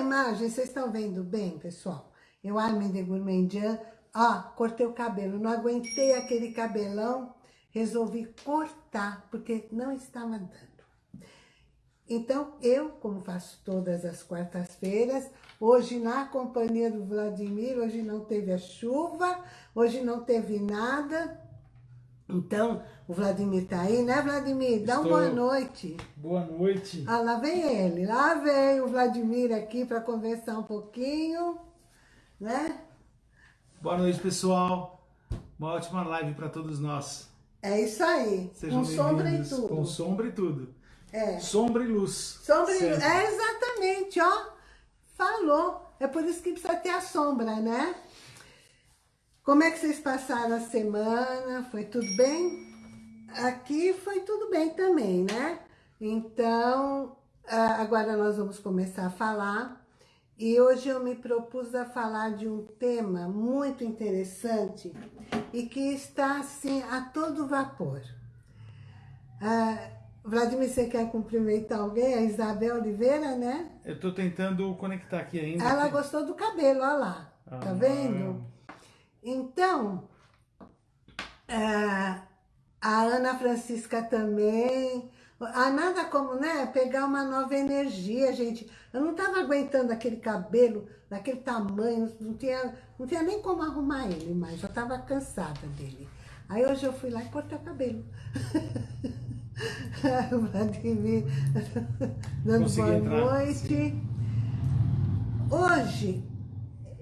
imagem, vocês estão vendo bem, pessoal? Eu, Armin de Gourmandian, ó, cortei o cabelo. Não aguentei aquele cabelão, resolvi cortar, porque não estava dando. Então, eu, como faço todas as quartas-feiras, hoje na companhia do Vladimir, hoje não teve a chuva, hoje não teve nada. Então, o Vladimir tá aí, né, Vladimir? Dá uma boa noite. Boa noite. Ah, lá vem ele, lá vem o Vladimir aqui para conversar um pouquinho, né? Boa noite, pessoal. Uma ótima live para todos nós. É isso aí, Sejam com sombra e tudo. Com sombra e tudo. É. Sombra e luz. Sombra e luz. É exatamente, ó. Falou. É por isso que precisa ter a sombra, né? Como é que vocês passaram a semana? Foi tudo bem? Aqui foi tudo bem também, né? Então, agora nós vamos começar a falar. E hoje eu me propus a falar de um tema muito interessante e que está, assim, a todo vapor. Ah, Vladimir, você quer cumprimentar alguém? A Isabel Oliveira, né? Eu tô tentando conectar aqui ainda. Ela gostou do cabelo, olha lá. Tá ah, tá vendo? Então, é, a Ana Francisca também. Ah, nada como, né, pegar uma nova energia, gente. Eu não tava aguentando aquele cabelo daquele tamanho, não tinha, não tinha nem como arrumar ele mais, já tava cansada dele. Aí hoje eu fui lá e cortei o cabelo. o Vladimir dando Consegui boa entrar. noite. Hoje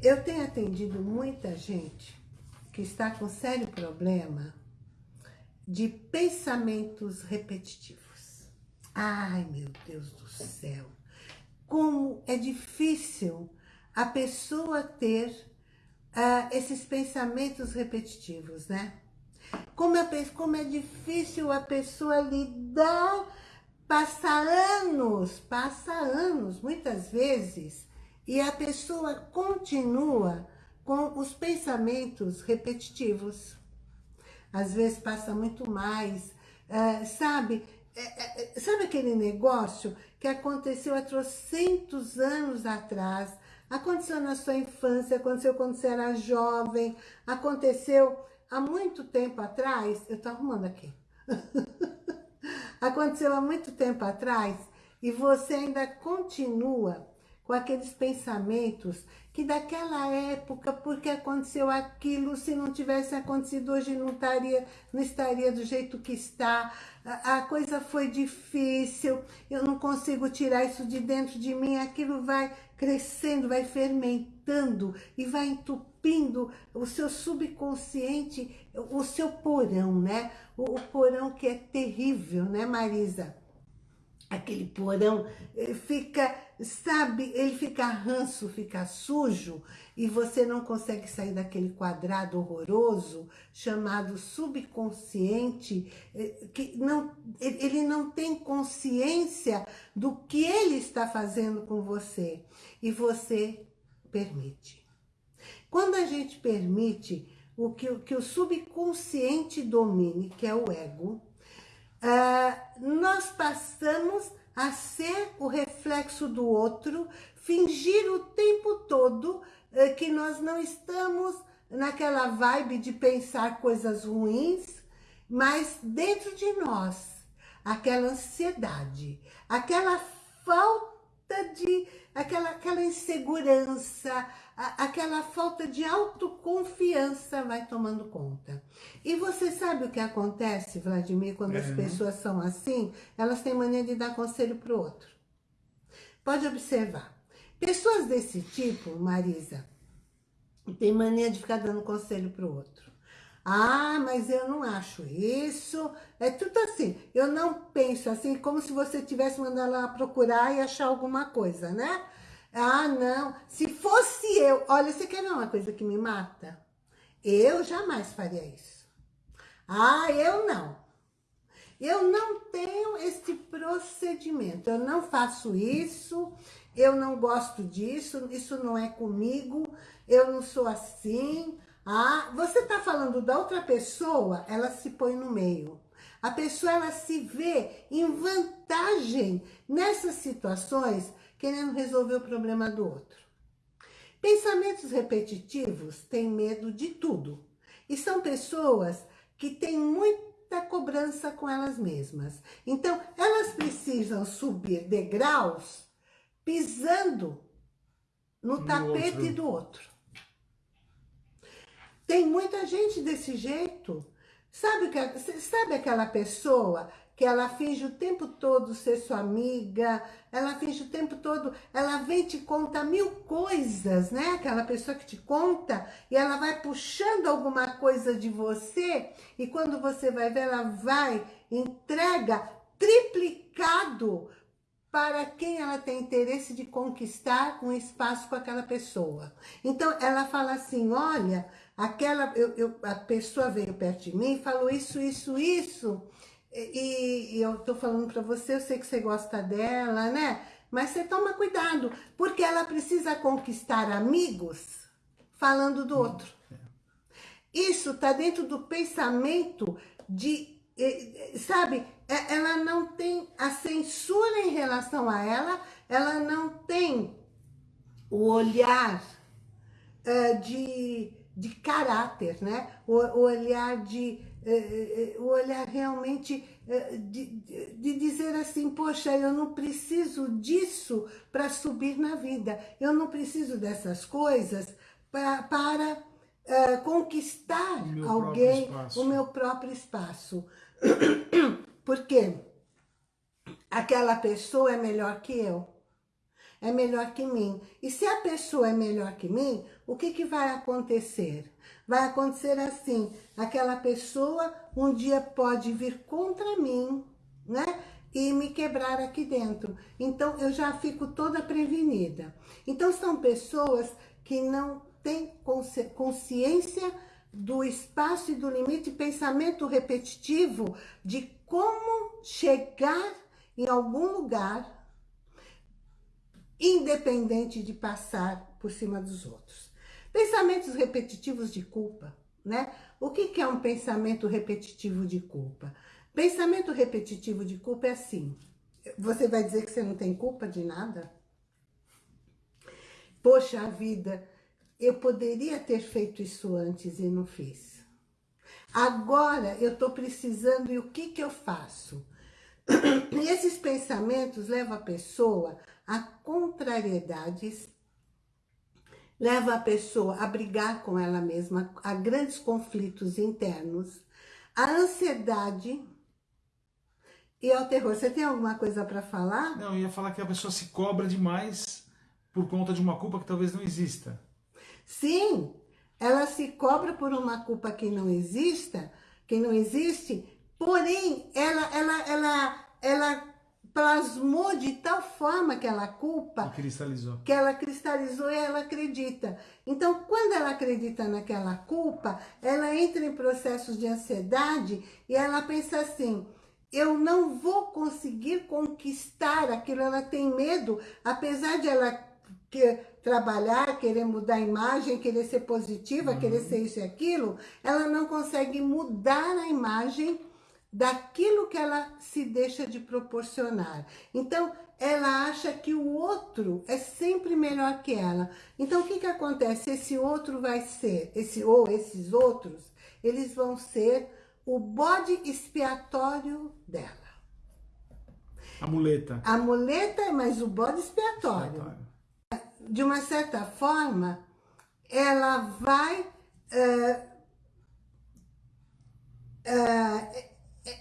eu tenho atendido muita gente que está com sério problema de pensamentos repetitivos. Ai, meu Deus do céu! Como é difícil a pessoa ter uh, esses pensamentos repetitivos, né? Como é, como é difícil a pessoa lidar, passa anos, passa anos, muitas vezes, e a pessoa continua com os pensamentos repetitivos. Às vezes passa muito mais, uh, sabe? É, é, sabe aquele negócio que aconteceu há trocentos anos atrás, aconteceu na sua infância, aconteceu quando você era jovem, aconteceu há muito tempo atrás, eu tô arrumando aqui, aconteceu há muito tempo atrás e você ainda continua com aqueles pensamentos que daquela época, porque aconteceu aquilo, se não tivesse acontecido hoje não estaria, não estaria do jeito que está, a, a coisa foi difícil, eu não consigo tirar isso de dentro de mim, aquilo vai crescendo, vai fermentando e vai entupindo o seu subconsciente, o seu porão, né? O, o porão que é terrível, né, Marisa? Aquele porão eh, fica, sabe, ele fica ranço, fica sujo e você não consegue sair daquele quadrado horroroso chamado subconsciente, eh, que não, ele não tem consciência do que ele está fazendo com você e você permite. Quando a gente permite o que, que o subconsciente domine, que é o ego, uh, nós passamos a ser o reflexo do outro, fingir o tempo todo uh, que nós não estamos naquela vibe de pensar coisas ruins, mas dentro de nós, aquela ansiedade, aquela falta de, aquela, aquela insegurança, aquela falta de autoconfiança vai tomando conta. E você sabe o que acontece, Vladimir, quando as uhum. pessoas são assim? Elas têm mania de dar conselho para o outro. Pode observar. Pessoas desse tipo, Marisa, tem mania de ficar dando conselho para o outro. Ah, mas eu não acho isso. É tudo assim. Eu não penso assim, como se você tivesse mandado lá procurar e achar alguma coisa, né? Ah, não. Se fosse eu... Olha, você quer uma coisa que me mata? Eu jamais faria isso. Ah, eu não. Eu não tenho esse procedimento. Eu não faço isso. Eu não gosto disso. Isso não é comigo. Eu não sou assim. Ah, você está falando da outra pessoa, ela se põe no meio. A pessoa, ela se vê em vantagem nessas situações querendo resolver o problema do outro. Pensamentos repetitivos têm medo de tudo. E são pessoas que têm muita cobrança com elas mesmas. Então, elas precisam subir degraus pisando no, no tapete outro. do outro. Tem muita gente desse jeito. Sabe, sabe aquela pessoa que ela finge o tempo todo ser sua amiga, ela finge o tempo todo, ela vem te conta mil coisas, né? Aquela pessoa que te conta e ela vai puxando alguma coisa de você e quando você vai ver, ela vai, entrega triplicado para quem ela tem interesse de conquistar um espaço com aquela pessoa. Então, ela fala assim, olha, aquela, eu, eu, a pessoa veio perto de mim, falou isso, isso, isso, e, e eu tô falando para você, eu sei que você gosta dela, né? Mas você toma cuidado, porque ela precisa conquistar amigos falando do outro. Isso tá dentro do pensamento de, sabe, é, ela não tem a censura em relação a ela, ela não tem o olhar uh, de, de caráter, né? O, o olhar de é, é, é, o olhar realmente de, de dizer assim, poxa, eu não preciso disso para subir na vida, eu não preciso dessas coisas pra, para uh, conquistar o alguém, o meu próprio espaço. Porque aquela pessoa é melhor que eu, é melhor que mim. E se a pessoa é melhor que mim, o que, que vai acontecer? Vai acontecer assim, aquela pessoa um dia pode vir contra mim, né? E me quebrar aqui dentro. Então, eu já fico toda prevenida. Então, são pessoas que não têm consciência do espaço e do limite, pensamento repetitivo de como chegar em algum lugar, independente de passar por cima dos outros. Pensamentos repetitivos de culpa, né? O que, que é um pensamento repetitivo de culpa? Pensamento repetitivo de culpa é assim. Você vai dizer que você não tem culpa de nada? Poxa vida, eu poderia ter feito isso antes e não fiz. Agora eu estou precisando e o que, que eu faço? E esses pensamentos levam a pessoa a contrariedades leva a pessoa a brigar com ela mesma, a grandes conflitos internos, a ansiedade e ao terror. Você tem alguma coisa para falar? Não, eu ia falar que a pessoa se cobra demais por conta de uma culpa que talvez não exista. Sim, ela se cobra por uma culpa que não exista, que não existe, porém, ela, ela, ela, ela plasmou de tal forma aquela culpa... Que cristalizou. Que ela cristalizou e ela acredita. Então, quando ela acredita naquela culpa, ela entra em processos de ansiedade e ela pensa assim, eu não vou conseguir conquistar aquilo, ela tem medo, apesar de ela que, trabalhar, querer mudar a imagem, querer ser positiva, uhum. querer ser isso e aquilo, ela não consegue mudar a imagem daquilo que ela se deixa de proporcionar. Então, ela acha que o outro é sempre melhor que ela. Então, o que que acontece? Esse outro vai ser, esse ou esses outros, eles vão ser o bode expiatório dela. A muleta. A muleta, mas o bode expiatório. expiatório. De uma certa forma, ela vai... Uh, uh, é, é,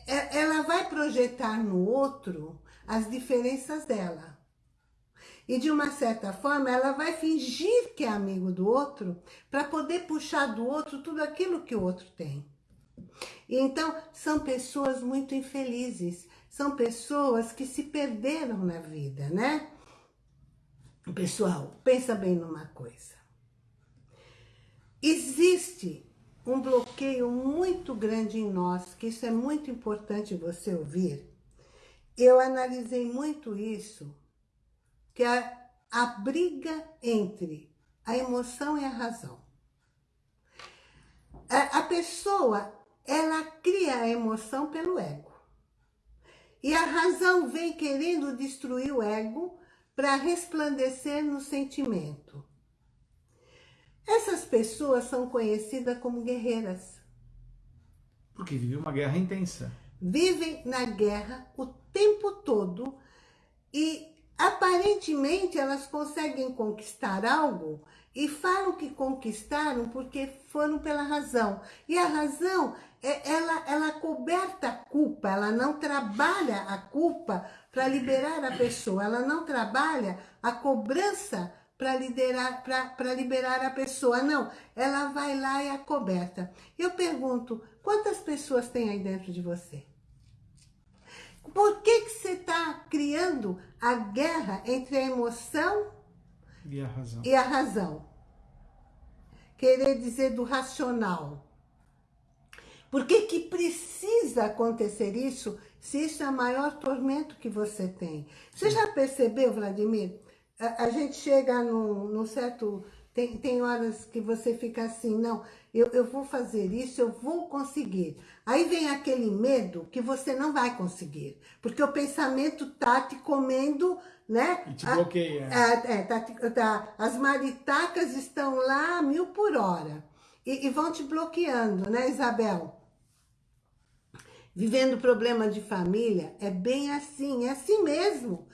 ela vai projetar no outro as diferenças dela. E de uma certa forma, ela vai fingir que é amigo do outro para poder puxar do outro tudo aquilo que o outro tem. E então, são pessoas muito infelizes, são pessoas que se perderam na vida, né? Pessoal, pensa bem numa coisa. Existe um bloqueio muito grande em nós, que isso é muito importante você ouvir. Eu analisei muito isso, que é a, briga entre a emoção e a razão. A pessoa, ela cria a emoção pelo ego. E a razão vem querendo destruir o ego para resplandecer no sentimento. Essas pessoas são conhecidas como guerreiras. Porque vivem uma guerra intensa. Vivem na guerra o tempo todo e aparentemente elas conseguem conquistar algo e falam que conquistaram porque foram pela razão. E a razão, é, ela, ela coberta a culpa, ela não trabalha a culpa para liberar a pessoa, ela não trabalha a cobrança para liberar a pessoa, não. Ela vai lá e é coberta. Eu pergunto, quantas pessoas tem aí dentro de você? Por que, que você está criando a guerra entre a emoção e a razão? E a razão? Querer dizer do racional. Por que, que precisa acontecer isso se isso é o maior tormento que você tem? Você já percebeu, Vladimir? A, a gente chega num, num certo... Tem, tem horas que você fica assim, não, eu, eu vou fazer isso, eu vou conseguir. Aí vem aquele medo que você não vai conseguir, porque o pensamento tá te comendo, né? E te bloqueia. A, é, tá, tá, as maritacas estão lá mil por hora e, e vão te bloqueando, né, Isabel? Vivendo problema de família, é bem assim, é assim mesmo.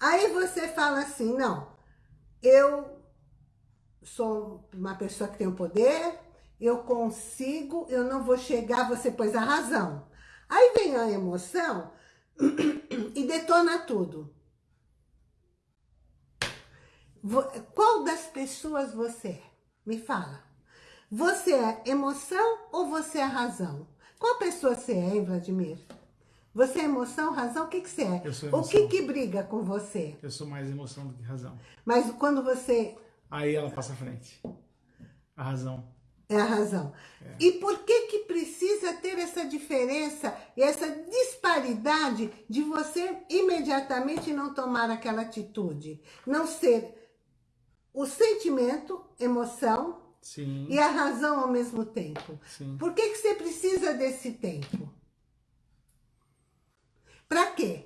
Aí você fala assim, não, eu sou uma pessoa que tem o poder, eu consigo, eu não vou chegar, você pôs a razão. Aí vem a emoção e detona tudo. Qual das pessoas você é? Me fala. Você é emoção ou você é razão? Qual pessoa você é, hein, Vladimir? Você é emoção, razão? O que, que você é? Eu sou emoção. O que que briga com você? Eu sou mais emoção do que razão. Mas quando você... Aí ela passa à frente. A razão. É a razão. É. E por que que precisa ter essa diferença e essa disparidade de você imediatamente não tomar aquela atitude? Não ser o sentimento, emoção Sim. e a razão ao mesmo tempo. Sim. Por que que você precisa desse tempo? Para quê?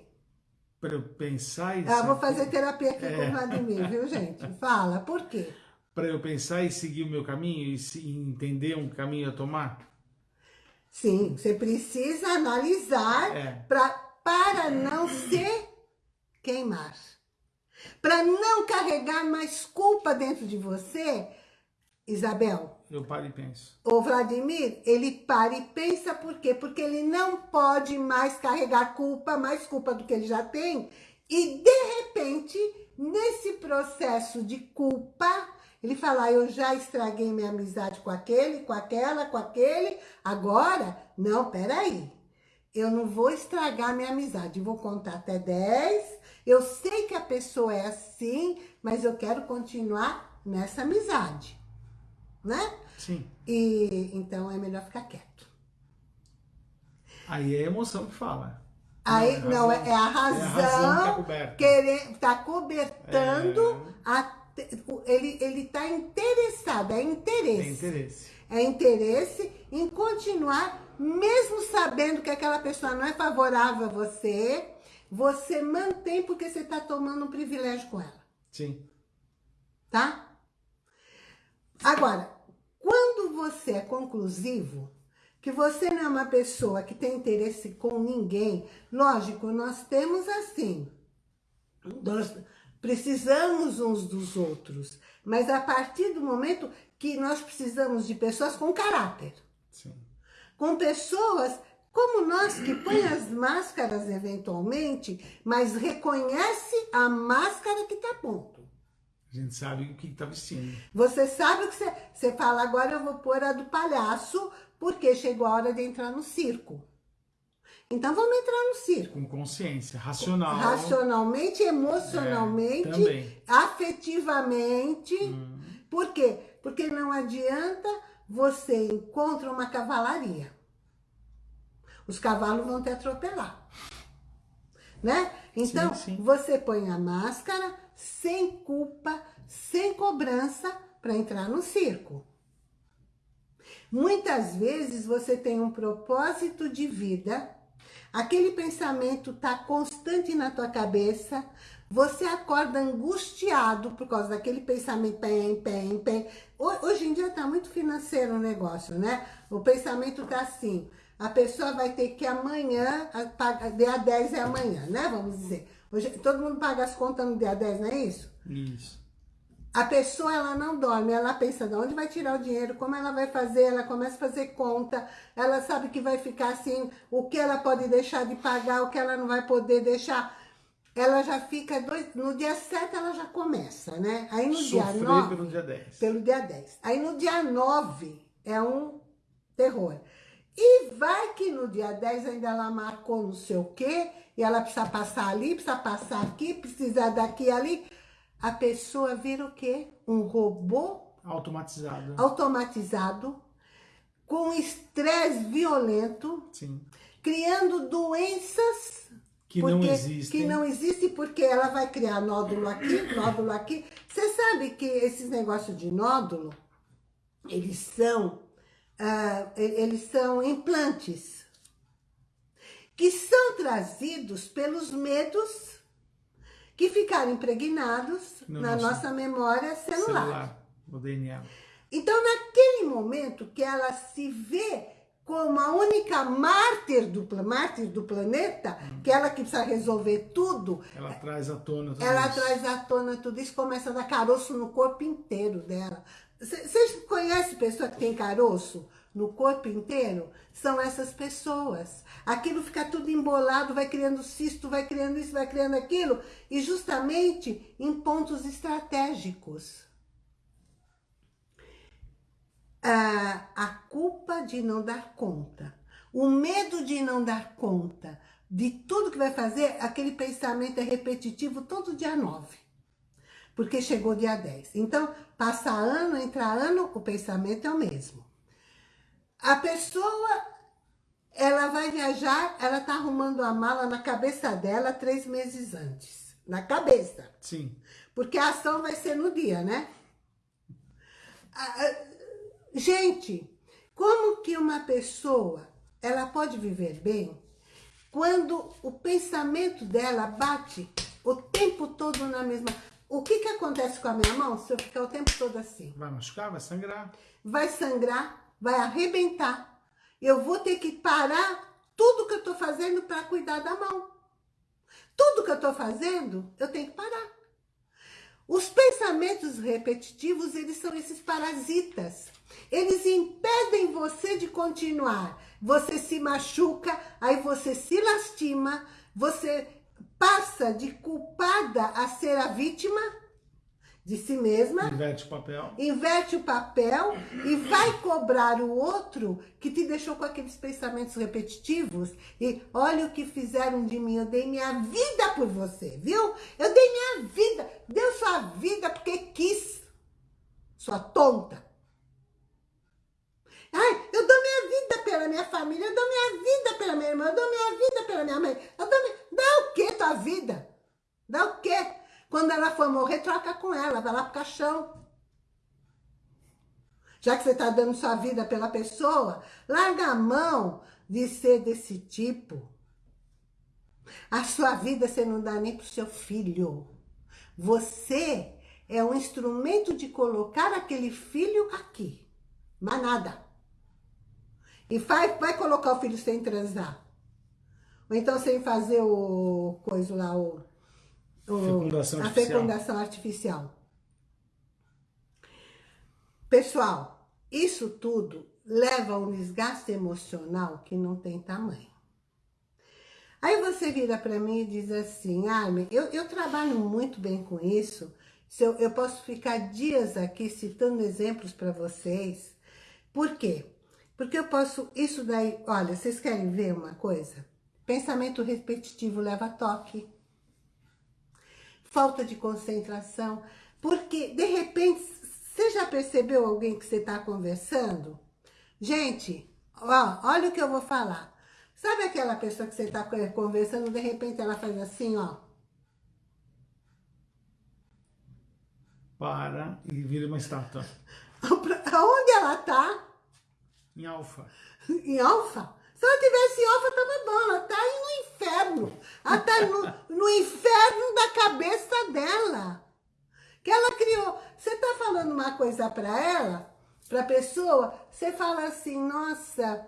Para eu pensar e... Ah, vou fazer terapia aqui é. com o Vladimir, viu, gente? Fala, por quê? para eu pensar e seguir o meu caminho e entender um caminho a tomar? Sim, você precisa analisar é. pra, para não se queimar. Para não carregar mais culpa dentro de você, Isabel. Eu paro e penso. O Vladimir, ele para e pensa por quê? Porque ele não pode mais carregar culpa, mais culpa do que ele já tem. E, de repente, nesse processo de culpa, ele fala, ah, eu já estraguei minha amizade com aquele, com aquela, com aquele, agora, não, peraí. Eu não vou estragar minha amizade, vou contar até 10, eu sei que a pessoa é assim, mas eu quero continuar nessa amizade, né? Sim. E então é melhor ficar quieto. Aí é a emoção que fala. Aí, não, é, é a razão, é a razão que tá, coberta. querer, tá cobertando é... a ele ele está interessado, é interesse. É interesse. É interesse em continuar, mesmo sabendo que aquela pessoa não é favorável a você, você mantém porque você está tomando um privilégio com ela. Sim. Tá? Agora, quando você é conclusivo, que você não é uma pessoa que tem interesse com ninguém, lógico, nós temos assim, nós, Precisamos uns dos outros. Mas a partir do momento que nós precisamos de pessoas com caráter. Sim. Com pessoas como nós que põe as máscaras eventualmente, mas reconhece a máscara que está ponto. A gente sabe o que está vestindo. Você sabe o que você, você fala, agora eu vou pôr a do palhaço, porque chegou a hora de entrar no circo. Então vamos entrar no circo. Com consciência, racional. Racionalmente, emocionalmente, é, afetivamente. Hum. Por quê? Porque não adianta você encontrar uma cavalaria. Os cavalos vão te atropelar. Né? Então, sim, sim. você põe a máscara sem culpa, sem cobrança para entrar no circo. Muitas vezes você tem um propósito de vida Aquele pensamento está constante na tua cabeça, você acorda angustiado por causa daquele pensamento, pem, pem, pem. Hoje em dia tá muito financeiro o negócio, né? O pensamento tá assim, a pessoa vai ter que amanhã, dia 10 é amanhã, né? Vamos dizer. Hoje, todo mundo paga as contas no dia 10, não é isso? Isso. A pessoa, ela não dorme, ela pensa de onde vai tirar o dinheiro, como ela vai fazer, ela começa a fazer conta, ela sabe que vai ficar assim, o que ela pode deixar de pagar, o que ela não vai poder deixar ela já fica, dois, no dia 7 ela já começa, né? Aí no Sofrer dia 9... pelo dia 10. Pelo dia 10. Aí no dia 9 é um terror. E vai que no dia 10 ainda ela marcou não sei o quê, e ela precisa passar ali, precisa passar aqui, precisa daqui ali. A pessoa vira o quê? Um robô... Automatizado. Automatizado, com estresse violento, Sim. criando doenças que porque, não existe. Que não existe porque ela vai criar nódulo aqui, nódulo aqui. Você sabe que esses negócios de nódulo, eles são, uh, eles são implantes que são trazidos pelos medos que ficaram impregnados no na nosso, nossa memória celular. celular. O DNA. Então, naquele momento que ela se vê como a única mártir do, mártir do planeta, hum. que ela que precisa resolver tudo. Ela traz à tona tudo Ela isso. traz à tona tudo isso, começa a dar caroço no corpo inteiro dela. Vocês conhecem pessoa que tem caroço no corpo inteiro? São essas pessoas. Aquilo fica tudo embolado, vai criando cisto, vai criando isso, vai criando aquilo, e justamente em pontos estratégicos a, a culpa de não dar conta, o medo de não dar conta de tudo que vai fazer, aquele pensamento é repetitivo todo dia 9. Porque chegou dia 10. Então, passa ano, entra ano, o pensamento é o mesmo. A pessoa, ela vai viajar, ela tá arrumando a mala na cabeça dela três meses antes. Na cabeça. Sim. Porque a ação vai ser no dia, né? Gente, como que uma pessoa, ela pode viver bem quando o pensamento dela bate o tempo todo na mesma... O que que acontece com a minha mão se eu ficar o tempo todo assim? Vai machucar, vai sangrar. Vai sangrar, vai arrebentar. Eu vou ter que parar tudo que eu tô fazendo para cuidar da mão. Tudo que eu tô fazendo, eu tenho que parar. Os pensamentos repetitivos, eles são esses parasitas. Eles impedem você de continuar. Você se machuca, aí você se lastima, você passa de culpada a ser a vítima de si mesma. Inverte o papel. Inverte o papel e vai cobrar o outro que te deixou com aqueles pensamentos repetitivos. E olha o que fizeram de mim, eu dei minha vida por você, viu? Eu dei minha vida, deu sua vida porque quis, sua tonta. Ai, eu dou pela minha família, eu dou minha vida pela minha irmã, eu dou minha vida pela minha mãe. Eu dou minha... Dá o que tua vida? Dá o quê? Quando ela for morrer, troca com ela, vai lá pro caixão. Já que você está dando sua vida pela pessoa, larga a mão de ser desse tipo. A sua vida você não dá nem pro seu filho. Você é um instrumento de colocar aquele filho aqui. Mas nada. E vai, vai colocar o filho sem transar. Ou então sem fazer o coisa lá, o, o fecundação a artificial. fecundação artificial. Pessoal, isso tudo leva a um desgaste emocional que não tem tamanho. Aí você vira para mim e diz assim, Armin, eu, eu trabalho muito bem com isso, eu, eu posso ficar dias aqui citando exemplos para vocês. Por quê? Porque eu posso, isso daí, olha, vocês querem ver uma coisa? Pensamento repetitivo leva a toque. Falta de concentração. Porque, de repente, você já percebeu alguém que você está conversando? Gente, ó, olha o que eu vou falar. Sabe aquela pessoa que você está conversando, de repente ela faz assim, ó. Para e vira uma estátua. Aonde ela está? Em alfa. Em alfa? Se ela tivesse em alfa, tava bom. Ela tá aí no inferno. Ela está no, no inferno da cabeça dela. Que ela criou. Você está falando uma coisa para ela, para a pessoa, você fala assim, nossa,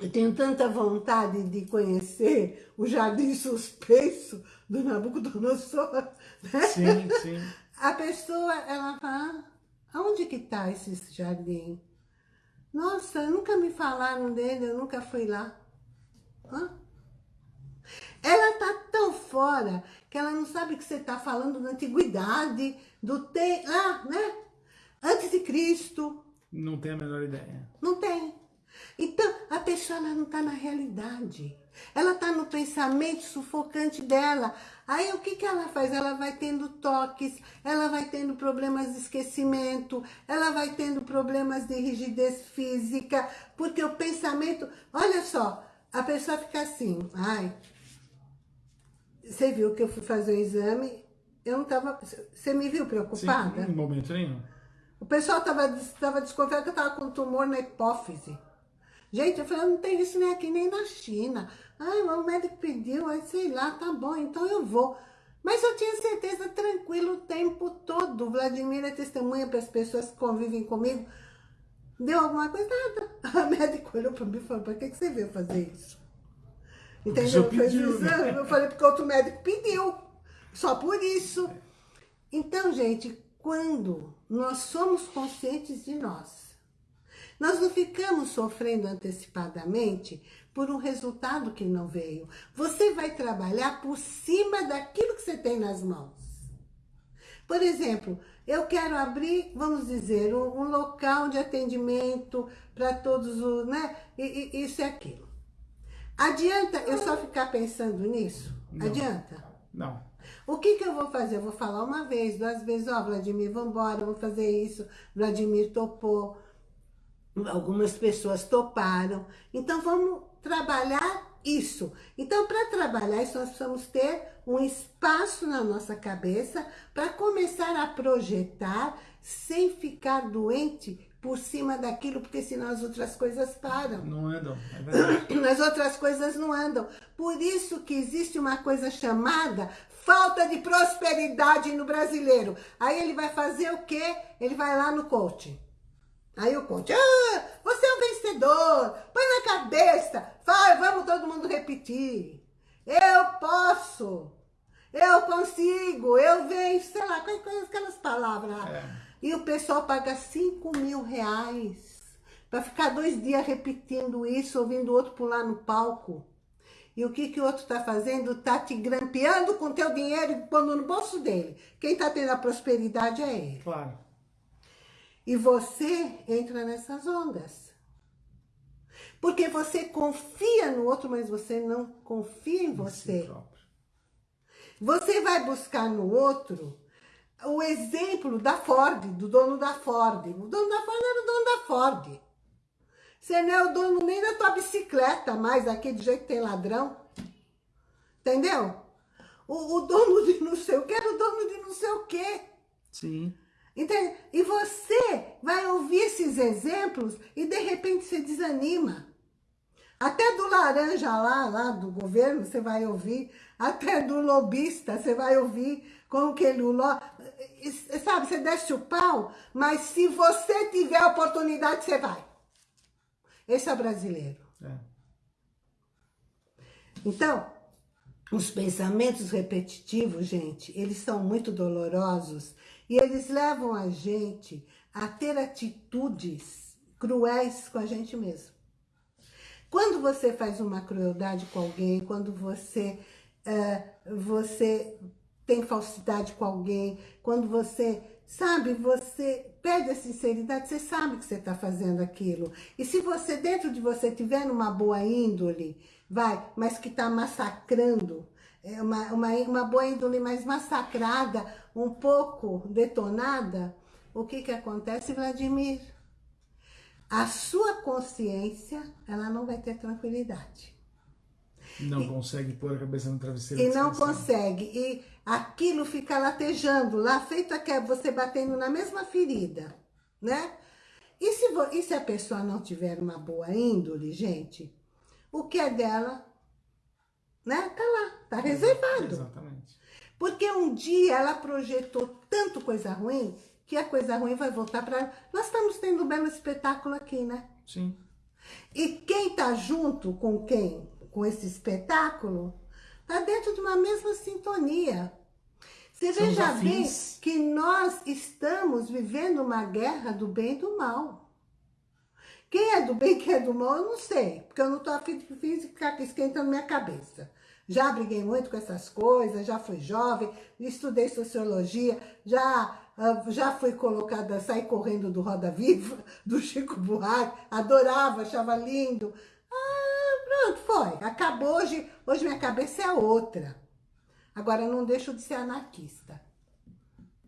eu tenho tanta vontade de conhecer o jardim suspenso do Nabucodonosor. Né? Sim, sim. A pessoa, ela fala, aonde que está esse jardim? Nossa, nunca me falaram dele, eu nunca fui lá. Hã? Ela tá tão fora que ela não sabe que você está falando da antiguidade, do tempo, ah, né? Antes de Cristo. Não tem a menor ideia. Não tem. Então, a pessoa não está na realidade. Ela está no pensamento sufocante dela. Aí o que, que ela faz? Ela vai tendo toques, ela vai tendo problemas de esquecimento, ela vai tendo problemas de rigidez física, porque o pensamento... Olha só, a pessoa fica assim, ai, você viu que eu fui fazer o exame, eu não estava... Você me viu preocupada? Sim, em momento nenhum. O pessoal estava tava desconfiado que eu estava com tumor na hipófise. Gente, eu falei, eu não tenho isso nem aqui, nem na China. Ai, o médico pediu, aí sei lá, tá bom, então eu vou. Mas eu tinha certeza, tranquilo, o tempo todo. Vladimir é testemunha para as pessoas que convivem comigo. Deu alguma coisa? Nada. A médica olhou para mim e falou, para que, que você veio fazer isso? Entendeu? Exame. Eu falei, porque outro médico pediu. Só por isso. Então, gente, quando nós somos conscientes de nós, nós não ficamos sofrendo antecipadamente por um resultado que não veio. Você vai trabalhar por cima daquilo que você tem nas mãos. Por exemplo, eu quero abrir, vamos dizer, um, local de atendimento para todos os, né? E, e, isso e aquilo. Adianta eu só ficar pensando nisso? Não. Adianta? Não. O que, que eu vou fazer? Eu vou falar uma vez, duas vezes, ó, oh, Vladimir, vamos embora, vou fazer isso. Vladimir topou algumas pessoas toparam. Então, vamos trabalhar isso. Então, para trabalhar isso, nós precisamos ter um espaço na nossa cabeça para começar a projetar sem ficar doente por cima daquilo, porque senão as outras coisas param. Não andam, é verdade. As outras coisas não andam. Por isso que existe uma coisa chamada falta de prosperidade no brasileiro. Aí ele vai fazer o quê? Ele vai lá no coaching. Aí o coach, ah, você é um vencedor, põe na cabeça, vai, vamos todo mundo repetir. Eu posso, eu consigo, eu venço, sei lá, aquelas palavras. É. E o pessoal paga 5 mil reais para ficar dois dias repetindo isso, ouvindo o outro pular no palco. E o que, que o outro está fazendo? Está te grampeando com teu dinheiro e pondo no bolso dele. Quem está tendo a prosperidade é ele. Claro. E você entra nessas ondas. Porque você confia no outro, mas você não confia em você. Você vai buscar no outro o exemplo da Ford, do dono da Ford. O dono da Ford era o dono da Ford. Você não é o dono nem da tua bicicleta mais, aqui de jeito que tem ladrão. Entendeu? O, o dono de não sei o que era o dono de não sei o que. Sim. Entende? E você vai ouvir esses exemplos e de repente você desanima. Até do laranja lá, lá do governo, você vai ouvir. Até do lobista, você vai ouvir como que ele... Sabe, você desce o pau, mas se você tiver a oportunidade, você vai. Esse é brasileiro. É. Então, os pensamentos repetitivos, gente, eles são muito dolorosos e eles levam a gente a ter atitudes cruéis com a gente mesmo. Quando você faz uma crueldade com alguém, quando você, uh, você tem falsidade com alguém, quando você, sabe, você perde a sinceridade, você sabe que você está fazendo aquilo. E se você, dentro de você, tiver uma boa índole, vai, mas que está massacrando, uma, uma, uma boa índole mais massacrada, um pouco detonada, o que que acontece, Vladimir? A sua consciência, ela não vai ter tranquilidade. Não e, consegue pôr a cabeça no travesseiro. E não consegue. E aquilo fica latejando lá, feito que é você batendo na mesma ferida, né? E se, e se a pessoa não tiver uma boa índole, gente, o que é dela né? Tá lá, tá reservado. Exatamente. Porque um dia ela projetou tanto coisa ruim que a coisa ruim vai voltar para ela. Nós estamos tendo um belo espetáculo aqui, né? Sim. E quem tá junto com quem, com esse espetáculo, tá dentro de uma mesma sintonia. Você São veja bem que nós estamos vivendo uma guerra do bem e do mal. Quem é do bem quem é do mal, eu não sei. Porque eu não tô afim de ficar esquentando minha cabeça. Já briguei muito com essas coisas, já fui jovem, estudei sociologia, já, ah, já fui colocada, saí correndo do Roda Viva, do Chico Buarque, adorava, achava lindo. Ah, pronto, foi. Acabou hoje, hoje minha cabeça é outra. Agora, não deixo de ser anarquista.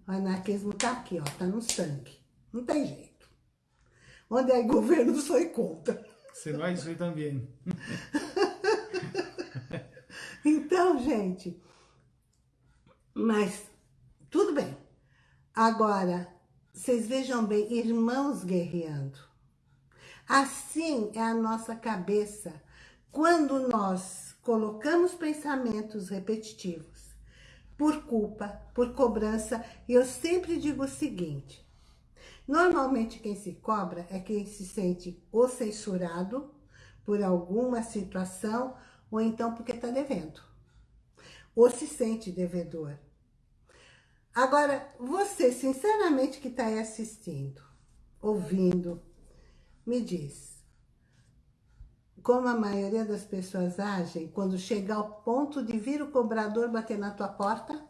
O anarquismo tá aqui, ó, tá no sangue. Não tem jeito. Onde é governo, sou contra. Você vai isso aí também. Então, gente, mas tudo bem. Agora, vocês vejam bem, irmãos guerreando. Assim é a nossa cabeça quando nós colocamos pensamentos repetitivos por culpa, por cobrança. E eu sempre digo o seguinte, normalmente quem se cobra é quem se sente ou censurado por alguma situação ou então porque está devendo, ou se sente devedor. Agora, você, sinceramente, que está aí assistindo, ouvindo, me diz, como a maioria das pessoas agem quando chega ao ponto de vir o cobrador bater na tua porta,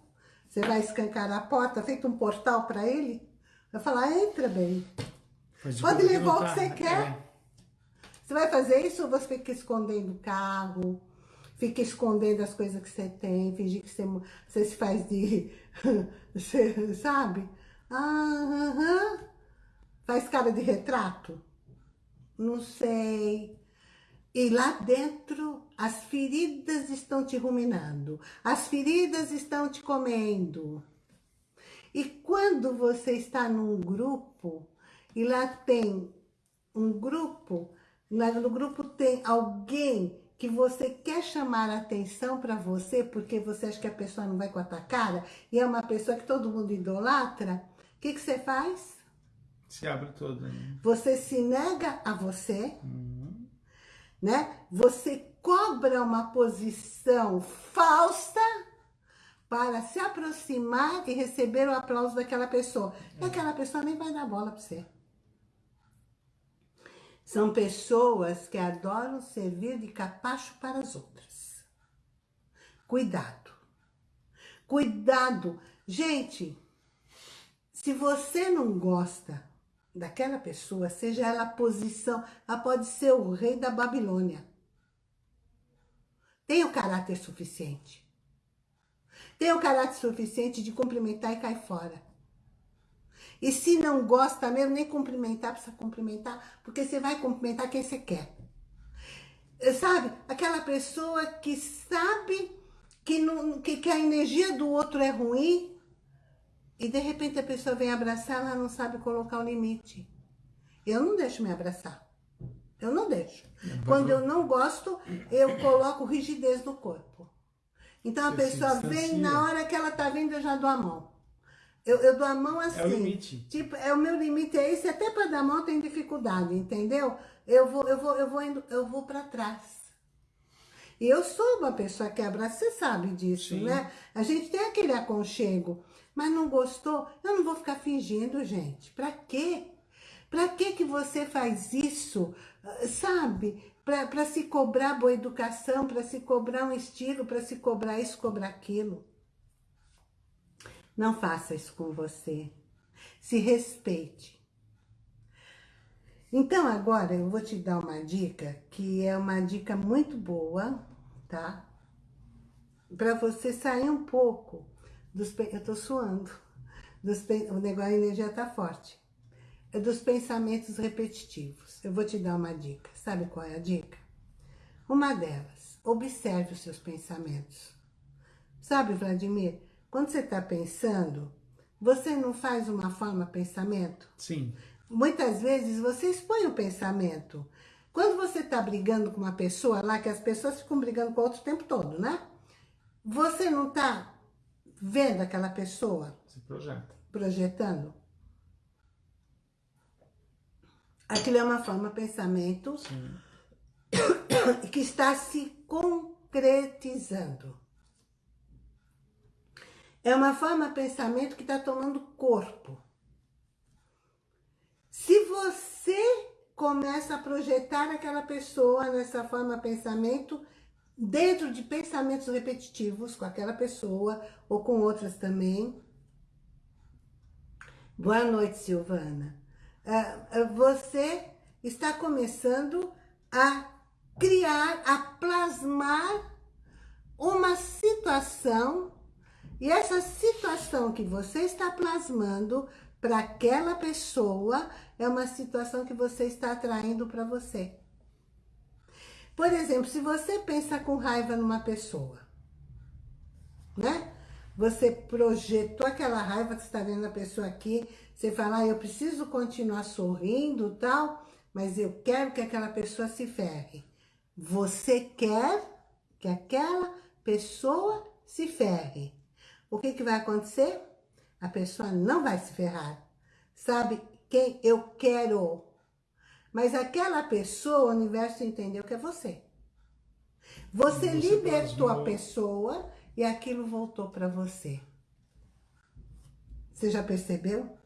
você vai escancarar a porta, feito um portal para ele, vai falar, entra bem, de Pode levar o que você quer. É. Você vai fazer isso ou você fica escondendo o carro? Fica escondendo as coisas que você tem, fingir que você, você se faz de... você, sabe? Ah, aham. Faz cara de retrato? Não sei. E lá dentro, as feridas estão te ruminando. As feridas estão te comendo. E quando você está num grupo, e lá tem um grupo, lá no grupo tem alguém que você quer chamar a atenção para você, porque você acha que a pessoa não vai com a tua cara, e é uma pessoa que todo mundo idolatra, o que, que você faz? Se abre todo. Né? Você se nega a você, Uhum. né? Você cobra uma posição falsa para se aproximar e receber o aplauso daquela pessoa. E aquela pessoa nem vai dar bola para você. São pessoas que adoram servir de capacho para as outras. Cuidado. Cuidado. Gente, se você não gosta daquela pessoa, seja ela a posição, ela pode ser o rei da Babilônia. Tem o caráter suficiente. Tem o caráter suficiente de cumprimentar e cair fora. E se não gosta mesmo, nem cumprimentar, precisa cumprimentar, porque você vai cumprimentar quem você quer. Sabe? Aquela pessoa que sabe que, não, que, que a energia do outro é ruim e de repente a pessoa vem abraçar, ela não sabe colocar o limite. Eu não deixo me abraçar. Eu não deixo. Quando eu não gosto, eu coloco rigidez no corpo. Então a Você pessoa vem, na hora que ela tá vindo, eu já dou a mão. Eu, eu dou a mão assim. É o limite. Tipo, é o meu limite é esse, até para dar a mão tenho dificuldade, entendeu? Eu vou, eu vou, eu vou indo, eu vou para trás. E eu sou uma pessoa que abraça, você sabe disso, Sim. né? A gente tem aquele aconchego, mas não gostou? Eu não vou ficar fingindo, gente. Pra quê? Pra que que você faz isso, ah, sabe? Pra se cobrar boa educação, pra se cobrar um estilo, pra se cobrar isso, cobrar aquilo. Não faça isso com você. Se respeite. Então, agora eu vou te dar uma dica, que é uma dica muito boa, tá? Para você sair um pouco dos... Eu tô suando. Dos, o negócio, a energia tá forte. É dos pensamentos repetitivos. Eu vou te dar uma dica. Sabe qual é a dica? Uma delas, observe os seus pensamentos. Sabe, Vladimir, quando você está pensando, você não faz uma forma pensamento? Sim. Muitas vezes você expõe o pensamento. Quando você está brigando com uma pessoa lá, que as pessoas ficam brigando com o outro o tempo todo, né? Você não está vendo aquela pessoa? Se projeta. Projetando? Aquilo é uma forma de pensamento Sim. que está se concretizando. É uma forma de pensamento que está tomando corpo. Se você começa a projetar aquela pessoa nessa forma de pensamento, dentro de pensamentos repetitivos com aquela pessoa ou com outras também. Boa noite, Silvana. Uh, você está começando a criar, a plasmar uma situação e essa situação que você está plasmando para aquela pessoa é uma situação que você está atraindo para você. Por exemplo, se você pensa com raiva numa pessoa, né? Você projetou aquela raiva que está vendo a pessoa aqui, você fala, ah, eu preciso continuar sorrindo tal, mas eu quero que aquela pessoa se ferre. Você quer que aquela pessoa se ferre. O que, que vai acontecer? A pessoa não vai se ferrar. Sabe quem eu quero? Mas aquela pessoa, o universo entendeu que é você. Você, você libertou a pessoa e aquilo voltou para você. Você já percebeu?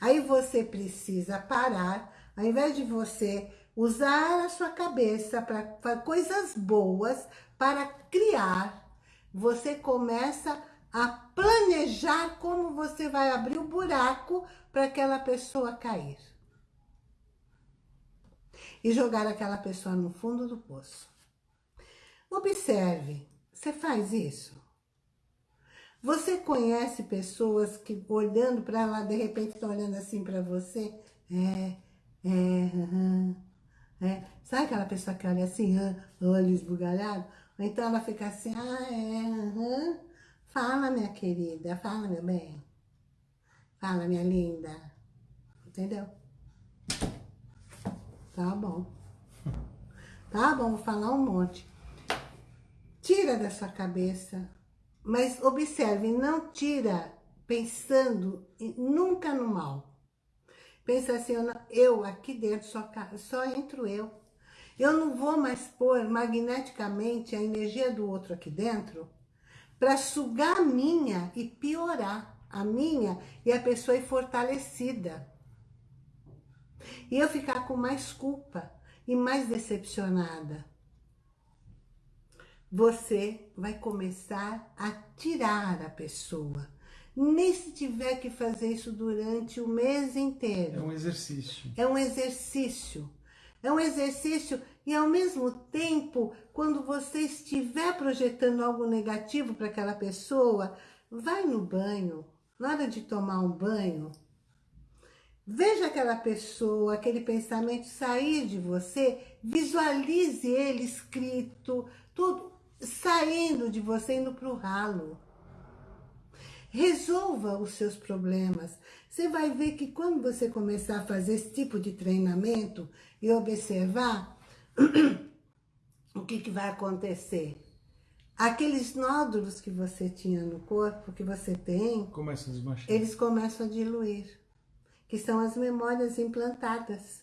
Aí você precisa parar, ao invés de você usar a sua cabeça para coisas boas, para criar, você começa a planejar como você vai abrir o buraco para aquela pessoa cair e jogar aquela pessoa no fundo do poço. Observe, você faz isso? Você conhece pessoas que olhando para ela, de repente estão olhando assim para você? É, é, uhum, é. Sabe aquela pessoa que olha assim, olho esbugalhado? Ou então ela fica assim, ah, é, uhum. Fala, minha querida, fala, meu bem. Fala, minha linda. Entendeu? Tá bom. Tá bom, vou falar um monte. Tira da sua cabeça, mas observe, não tira pensando nunca no mal. Pensa assim, eu, eu aqui dentro, só, só entro eu. Eu não vou mais pôr magneticamente a energia do outro aqui dentro para sugar a minha e piorar a minha e a pessoa ir fortalecida e eu ficar com mais culpa e mais decepcionada. Você vai começar a tirar a pessoa. Nem se tiver que fazer isso durante o mês inteiro. É um exercício. É um exercício. É um exercício e ao mesmo tempo, quando você estiver projetando algo negativo para aquela pessoa, vai no banho, na hora de tomar um banho, Veja aquela pessoa, aquele pensamento sair de você, visualize ele escrito, tudo saindo de você, indo para o ralo. Resolva os seus problemas. Você vai ver que quando você começar a fazer esse tipo de treinamento e observar, o que, que vai acontecer? Aqueles nódulos que você tinha no corpo, que você tem, começam a eles começam a diluir que são as memórias implantadas.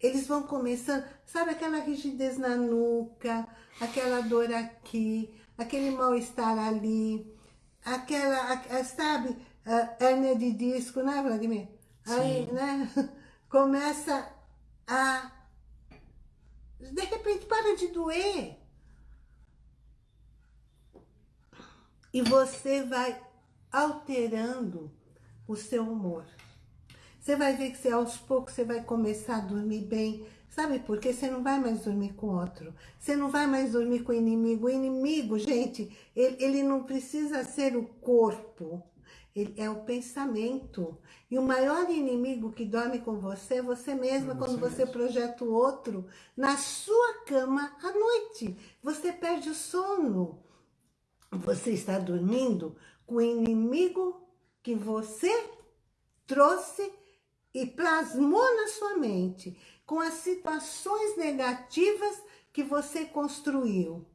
Eles vão começando, sabe aquela rigidez na nuca, aquela dor aqui, aquele mal-estar ali, aquela, sabe, a hérnia de disco, né, Vladimir? Aí, Sim. né, começa a, de repente, para de doer. E você vai alterando o seu humor. Você vai ver que você, aos poucos você vai começar a dormir bem. Sabe por quê? Você não vai mais dormir com outro. Você não vai mais dormir com o inimigo. O inimigo, gente, ele, ele não precisa ser o corpo. Ele é o pensamento. E o maior inimigo que dorme com você é você mesma, você quando você mesmo. projeta o outro na sua cama à noite. Você perde o sono. Você está dormindo com o inimigo que você trouxe e plasmou na sua mente. Com as situações negativas que você construiu.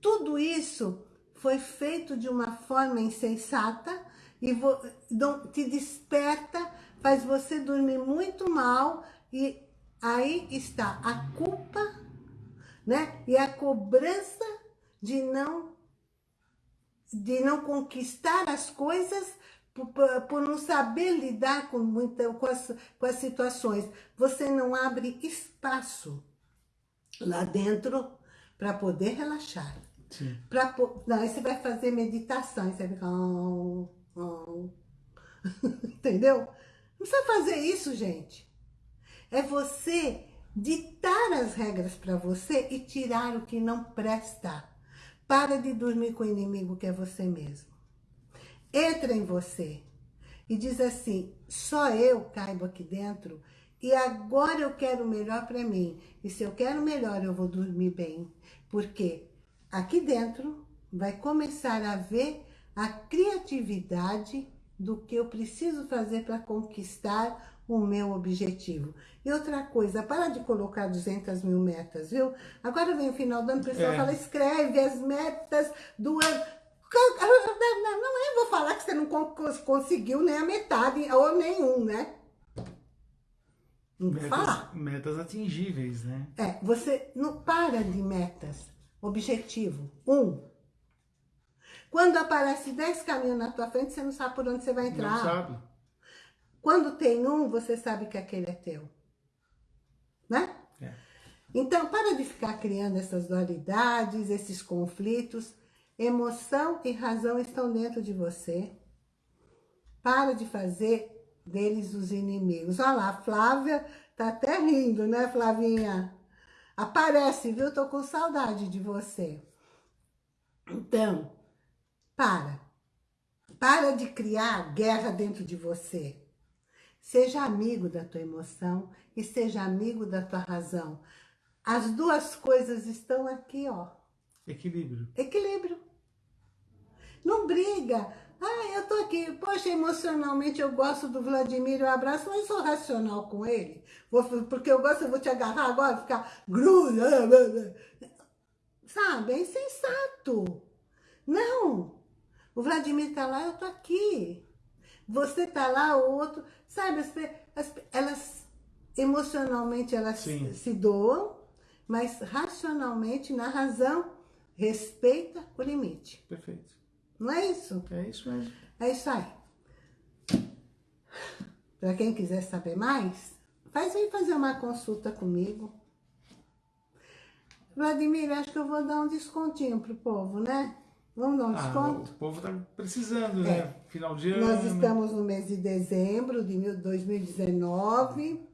Tudo isso foi feito de uma forma insensata e te desperta, faz você dormir muito mal e aí está a culpa né? e a cobrança de não, de não conquistar as coisas por, por não saber lidar com, muita, com, as, com as situações. Você não abre espaço lá dentro para poder relaxar. Pra, não, aí você vai fazer meditação, você vai ficar... Oh, oh. Entendeu? Não precisa fazer isso, gente. É você ditar as regras para você e tirar o que não presta. Para de dormir com o inimigo que é você mesmo. Entra em você e diz assim, só eu caibo aqui dentro e agora eu quero o melhor para mim. E se eu quero melhor, eu vou dormir bem. Porque aqui dentro vai começar a ver a criatividade do que eu preciso fazer para conquistar o meu objetivo. E outra coisa, para de colocar 200 mil metas, viu? Agora vem o final do ano, o pessoal é. fala, escreve as metas do ano. Não é, vou falar que você não conseguiu nem a metade, ou nenhum, né? Não vou metas, falar. Metas atingíveis, né? É, você não para de metas. Objetivo, um. Quando aparece 10 caminhos na tua frente, você não sabe por onde você vai entrar. Não sabe. Quando tem um, você sabe que aquele é teu. Né? É. Então, para de ficar criando essas dualidades, esses conflitos. Emoção e razão estão dentro de você. Para de fazer deles os inimigos. Olha lá, a Flávia tá até rindo, né, Flavinha? Aparece, viu? Tô com saudade de você. Então, para. Para de criar guerra dentro de você. Seja amigo da tua emoção e seja amigo da tua razão. As duas coisas estão aqui, ó. Equilíbrio. Equilíbrio. Não briga. Ah, eu tô aqui, poxa, emocionalmente eu gosto do Vladimir, eu abraço, mas sou racional com ele. Vou, porque eu gosto, eu vou te agarrar agora, ficar gruda. Sabe, é insensato. Não. O Vladimir tá lá, eu tô aqui. Você tá lá, o outro... Sabe, as, as, elas emocionalmente elas Sim. se doam, mas racionalmente, na razão, respeita o limite. Perfeito. Não é isso? É isso mesmo. É isso aí. Para quem quiser saber mais, faz aí fazer uma consulta comigo. Vladimir, acho que eu vou dar um descontinho pro povo, né? Vamos dar um ah, desconto? O povo está precisando, né? é. né? Final de ano. Nós estamos no mês de dezembro de 2019.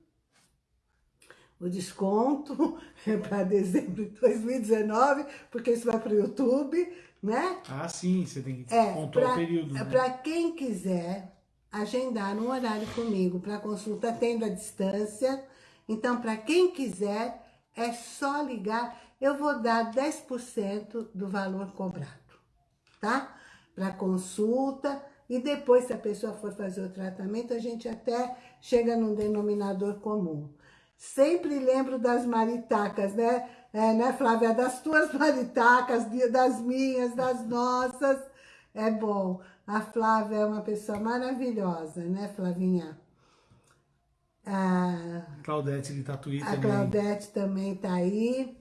O desconto é para dezembro de 2019, porque isso vai para o YouTube né? Ah, sim, você tem que é, contar o período. Né? Para quem quiser agendar um horário comigo para consulta tendo a distância, então para quem quiser é só ligar, eu vou dar 10% do valor cobrado, tá? Para consulta e depois se a pessoa for fazer o tratamento, a gente até chega num denominador comum. Sempre lembro das maritacas, né? É, né, Flávia? Das tuas maritacas, das minhas, das nossas. É bom. A Flávia é uma pessoa maravilhosa, né, Flavinha? A Claudete de Tatuí a também. A Claudete também tá aí.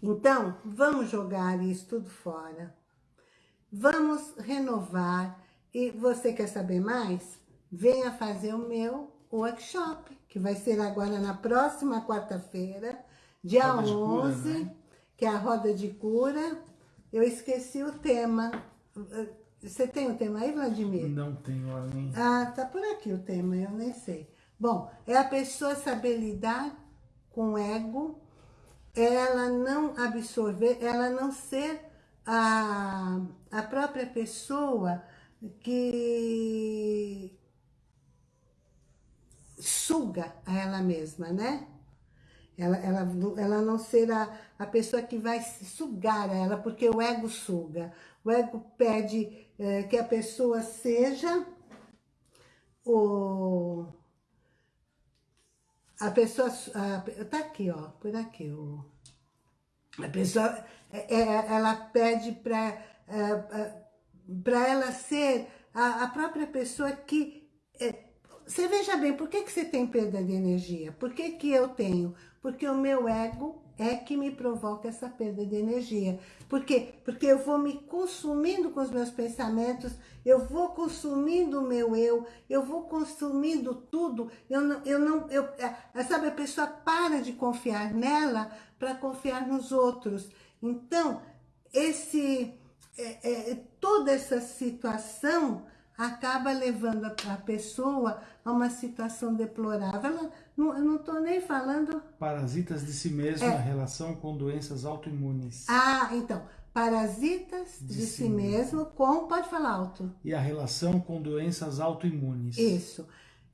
Então, vamos jogar isso tudo fora. Vamos renovar. E você quer saber mais? Venha fazer o meu workshop, que vai ser agora na próxima quarta-feira, dia roda 11, cura, né? que é a roda de cura. Eu esqueci o tema. Você tem o tema aí, Vladimir? Não tenho, nem. Ah, tá por aqui o tema, eu nem sei. Bom, é a pessoa saber lidar com o ego, ela não absorver, ela não ser a, a própria pessoa que suga a ela mesma, né? Ela, ela, ela não será a pessoa que vai sugar ela, porque o ego suga. O ego pede é, que a pessoa seja o, a pessoa, a, tá aqui, ó, por aqui, o, a pessoa, é, é ela pede para é, para ela ser a, a, própria pessoa que... É, você veja bem, por que, que você tem perda de energia? Por que, que eu tenho? Porque o meu ego é que me provoca essa perda de energia. Por quê? Porque eu vou me consumindo com os meus pensamentos, eu vou consumindo o meu eu, eu vou consumindo tudo, eu não, eu não, eu, é, sabe, a pessoa para de confiar nela para confiar nos outros. Então, esse, é, é, toda essa situação acaba levando a pessoa a uma situação deplorável. Ela, não, eu não estou nem falando... Parasitas de si mesma, é. relação com doenças autoimunes. Ah, então, parasitas de, de si, si mesmo, mesmo com... Pode falar alto. E a relação com doenças autoimunes. Isso.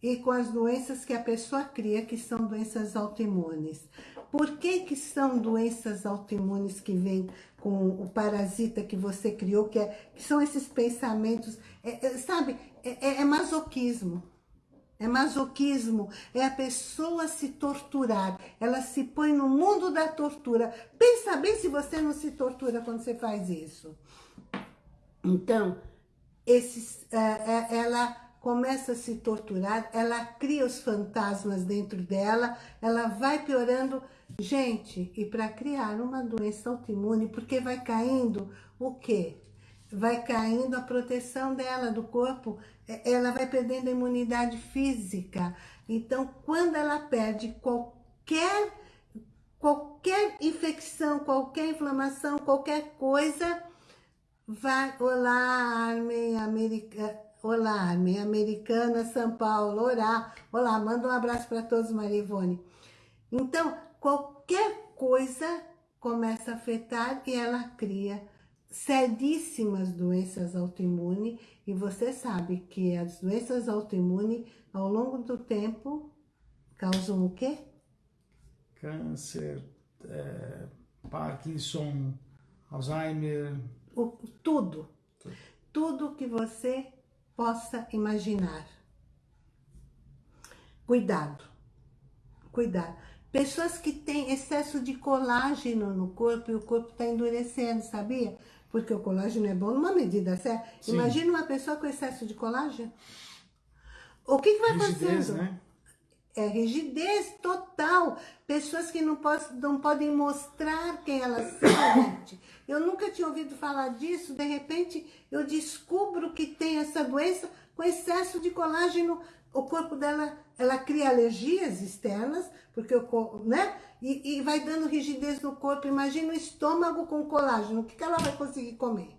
E com as doenças que a pessoa cria, que são doenças autoimunes. Por que que são doenças autoimunes que vêm com o parasita que você criou, que, é, que são esses pensamentos, é, é, sabe, é, é, é masoquismo. É masoquismo, é a pessoa se torturar, ela se põe no mundo da tortura. Pensa bem se você não se tortura quando você faz isso. Então, esses, é, ela começa a se torturar, ela cria os fantasmas dentro dela, ela vai piorando Gente, e para criar uma doença autoimune, porque vai caindo o quê? Vai caindo a proteção dela, do corpo, é, ela vai perdendo a imunidade física. Então, quando ela perde qualquer, qualquer infecção, qualquer inflamação, qualquer coisa, vai, olá, Arme Americana, olá, Arme Americana, São Paulo, orá, olá, manda um abraço para todos, Maria Ivone. Então, qualquer coisa começa a afetar e ela cria seríssimas doenças autoimunes e você sabe que as doenças autoimunes ao longo do tempo causam o quê? Câncer, é, Parkinson, Alzheimer... O, tudo, tudo, tudo que você possa imaginar. Cuidado, cuidado. Pessoas que têm excesso de colágeno no corpo e o corpo está endurecendo, sabia? Porque o colágeno é bom numa medida certa. Sim. Imagina uma pessoa com excesso de colágeno. O que, que vai rigidez, fazendo? Né? É rigidez total. Pessoas que não, não podem mostrar quem elas são, Eu nunca tinha ouvido falar disso. De repente, eu descubro que tem essa doença com excesso de colágeno o corpo dela, ela cria alergias externas, porque o né? E, e, vai dando rigidez no corpo. Imagina o estômago com colágeno. O que, que ela vai conseguir comer?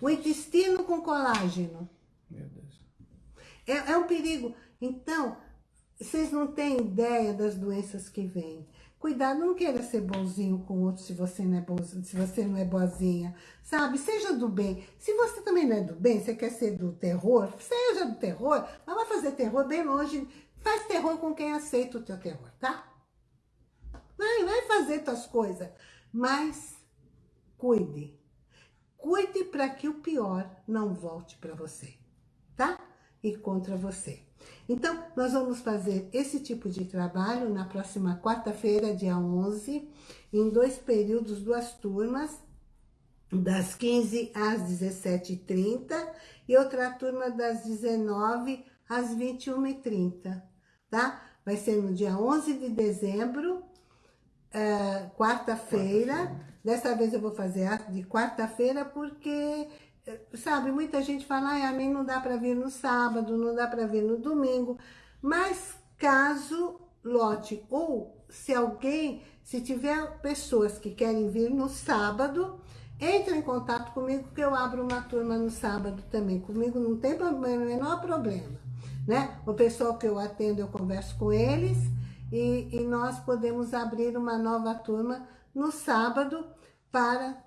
O intestino com colágeno. Meu Deus. É, é um perigo. Então, vocês não têm ideia das doenças que vêm. Cuidado, não queira ser bonzinho com outro se você não é bonzinho, se você não é boazinha, sabe? Seja do bem. Se você também não é do bem, você quer ser do terror, seja do terror, mas vai fazer terror bem longe. Faz terror com quem aceita o teu terror, tá? Vai, vai fazer tuas coisas, mas cuide. Cuide para que o pior não volte para você, tá? E contra você. Então, nós vamos fazer esse tipo de trabalho na próxima quarta-feira, dia 11, em dois períodos, duas turmas, das 15 às 17h30 e outra turma das 19 às 21h30, tá? Vai ser no dia 11 de dezembro, uh, quarta-feira. Quarta Dessa vez eu vou fazer de quarta-feira porque sabe, muita gente fala, ai, a mim não dá para vir no sábado, não dá para vir no domingo, mas caso lote, ou se alguém, se tiver pessoas que querem vir no sábado, entre em contato comigo que eu abro uma turma no sábado também, comigo não tem problema, menor problema, né? O pessoal que eu atendo, eu converso com eles e, e nós podemos abrir uma nova turma no sábado para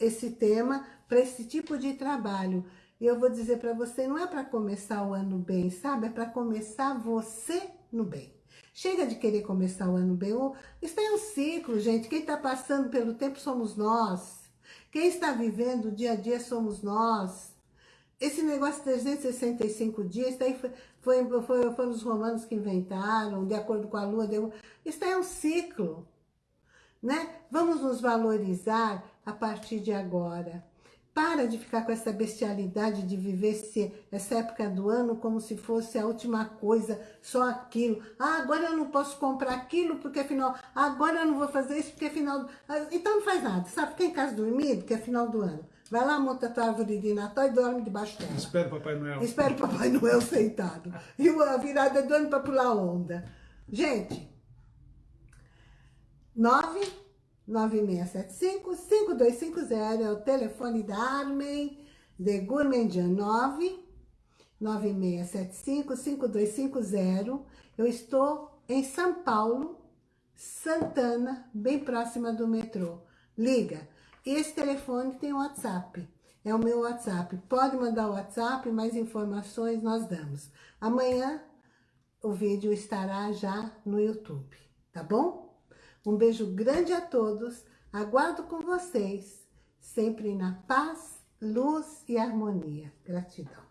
esse tema, para esse tipo de trabalho. E eu vou dizer para você, não é para começar o ano bem, sabe? É para começar você no bem. Chega de querer começar o ano bem. Isso é um ciclo, gente. Quem está passando pelo tempo somos nós. Quem está vivendo o dia a dia somos nós. Esse negócio de 365 dias, daí Foi, foi, foram os romanos que inventaram, de acordo com a lua. Deu... Isso é um ciclo. Né? Vamos nos valorizar a partir de agora. Para de ficar com essa bestialidade de viver esse, essa época do ano como se fosse a última coisa, só aquilo. Ah, agora eu não posso comprar aquilo porque é final... Agora eu não vou fazer isso porque é final... Ah, então não faz nada, sabe? Fica em casa dormindo, que é final do ano. Vai lá, monta a tua árvore de Natal e dorme debaixo dela. Espera o Papai Noel. Espera o Papai Noel sentado. E a virada do ano para pular onda. Gente, 9 9675-5250 é o telefone da Armen de Gourmandian 9 9675-5250. Eu estou em São Paulo, Santana, bem próxima do metrô. Liga. Esse telefone tem WhatsApp. É o meu WhatsApp. Pode mandar o WhatsApp, mais informações nós damos. Amanhã o vídeo estará já no YouTube, tá bom? Um beijo grande a todos. Aguardo com vocês, sempre na paz, luz e harmonia. Gratidão.